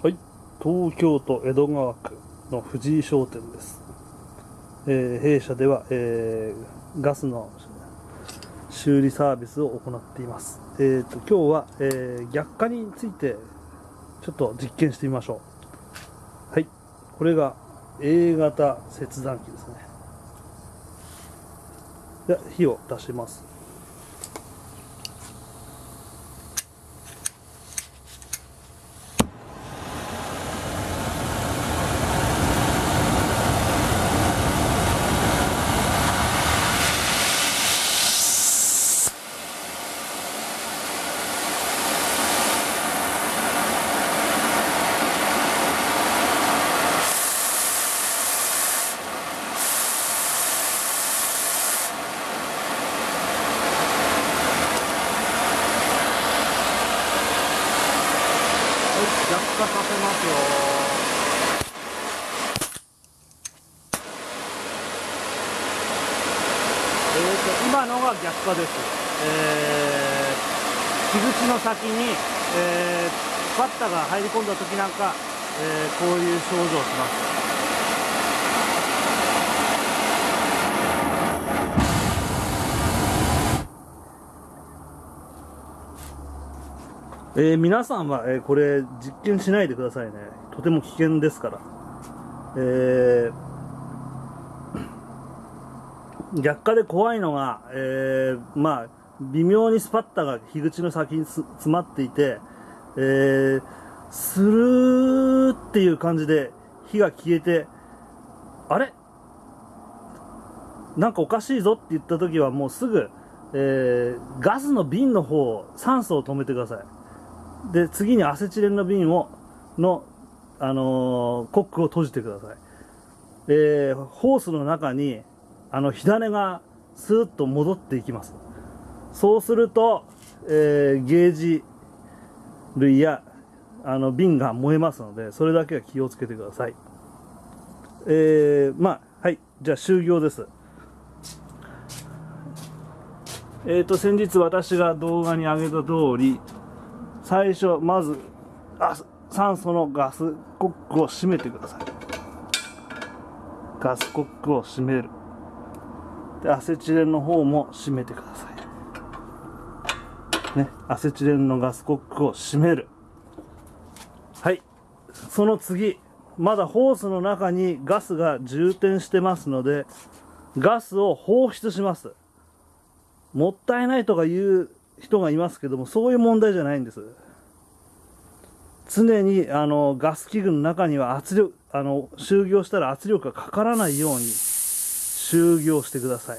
はい、東京都江戸川区の藤井商店です。えー弊社では、えーガスの修理サービスを行っています。えー、と今日は、えー逆化についてちょっと実験してみましょう。はい、これが A 型切断機ですね。で火を出します。はい、逆化させますよ。えーと、今のが逆化です。えー、木口の先に、えー、バッタが入り込んだ時なんか、えーこういう症状をします。えー皆さんは、えーこれ実験しないでくださいね。とても危険ですから。えー逆化で怖いのが、えーまあ、微妙にスパッタが樋口の先に詰まっていて、えースルーっていう感じで火が消えて、あれ？なんかおかしいぞって言った時はもうすぐ、えーガスの瓶の方、酸素を止めてください。で、次にアセチレンの瓶を、の、あのーコックを閉じてください。えーホースの中に、あの、火種がスーッと戻っていきます。そうすると、えーゲージ類や、あの、瓶が燃えますので、それだけは気をつけてください。えーまあ、はい。じゃあ、終業です。えーと、先日私が動画に上げた通り、最初、まず、あ酸素のガスコックを閉めてください。ガスコックを閉める。で、アセチレンの方も閉めてください。ね、アセチレンのガスコックを閉める。はい。その次、まだホースの中にガスが充填してますので、ガスを放出します。もったいないとか言う人がいますけども、そういう問題じゃないんです。常にあのガス器具の中には圧力、あの、終業したら圧力がかからないように終業してください。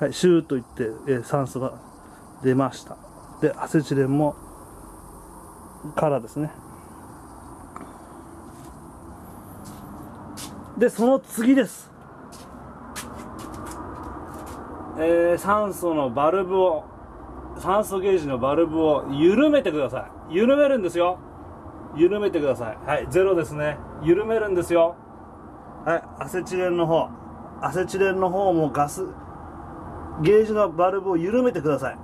はい、シューといって、えー酸素が出ました。で、アセチレンも、からですね。で、その次です。えー酸素のバルブを、酸素ゲージのバルブを緩めてください。緩めるんですよ。緩めてください。はい、ゼロですね。緩めるんですよ。はい、アセチレンの方。アセチレンの方もガス、ゲージのバルブを緩めてください。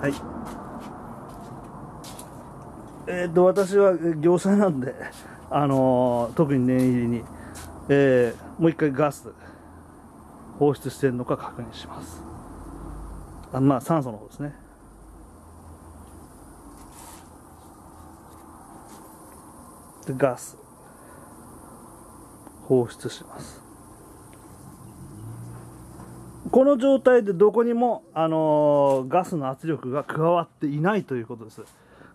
はい。えっ、と、私は業者なんで、あのー特に念入りに、えーもう一回ガス放出しているのか確認します。あまあ、酸素の方ですね。で、ガス放出します。この状態でどこにも、あのーガスの圧力が加わっていないということです。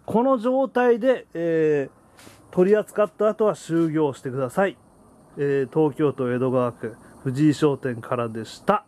この状態で、えー取り扱った後は終業してください。えー東京都江戸川区藤井商店からでした。